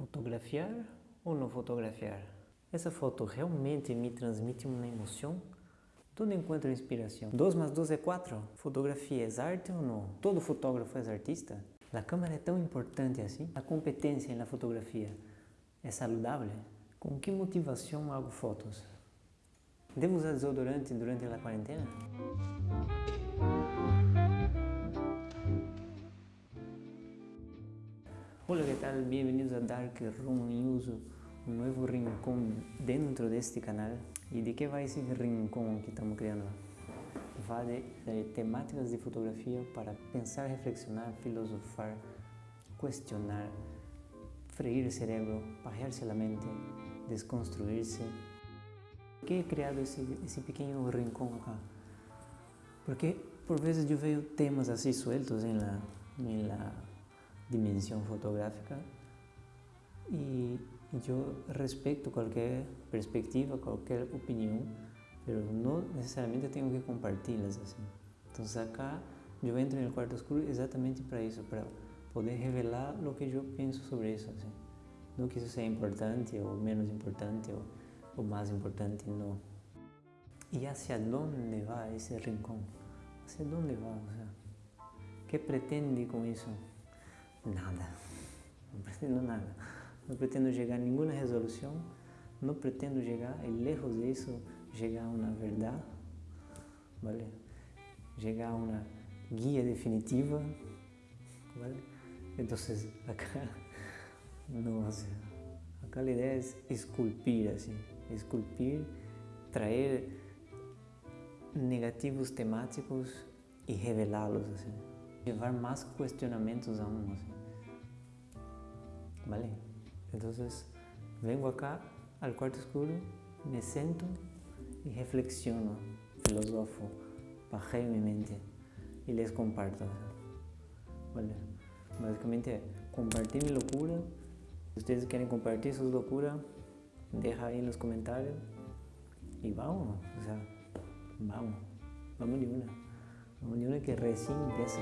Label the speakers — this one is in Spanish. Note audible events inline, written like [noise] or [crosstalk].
Speaker 1: Fotografiar ou não fotografiar? Essa foto realmente me transmite uma emoção? Tudo enquanto inspiração. 2 mais 2 é 4? Fotografia é arte ou não? Todo fotógrafo é artista? A câmera é tão importante assim? A competência na fotografia é saudável? Com que motivação hago fotos? Devo usar desodorante durante a quarentena? Hola, ¿qué tal? Bienvenidos a Dark Room News, un nuevo rincón dentro de este canal. ¿Y de qué va ese rincón que estamos creando? Va de, de temáticas de fotografía para pensar, reflexionar, filosofar, cuestionar, freír el cerebro, pajearse la mente, desconstruirse. ¿Por qué he creado ese, ese pequeño rincón acá? Porque por veces yo veo temas así sueltos en la, en la dimensión fotográfica y yo respeto cualquier perspectiva, cualquier opinión, pero no necesariamente tengo que compartirlas así. Entonces acá yo entro en el cuarto oscuro exactamente para eso, para poder revelar lo que yo pienso sobre eso. Así. No que eso sea importante o menos importante o, o más importante, no. ¿Y hacia dónde va ese rincón? ¿Hacia dónde va? O sea, ¿Qué pretende con eso? Nada, não pretendo nada. Não pretendo chegar a nenhuma resolução, não pretendo chegar, e lejos disso, chegar a uma verdade, ¿vale? Chegar a uma guia definitiva, ¿vale? Então, acá, [laughs] sé, acá a ideia é esculpir, assim, esculpir, trazer negativos temáticos e revelá-los, assim. Llevar más cuestionamientos aún. ¿Vale? Entonces, vengo acá al cuarto oscuro, me siento y reflexiono, filosofo, bajeo mi mente y les comparto. ¿Vale? Básicamente, compartir mi locura. Si ustedes quieren compartir sus locuras, deja ahí en los comentarios y vamos, o sea, vamos, vamos de una. De una que recién empieza.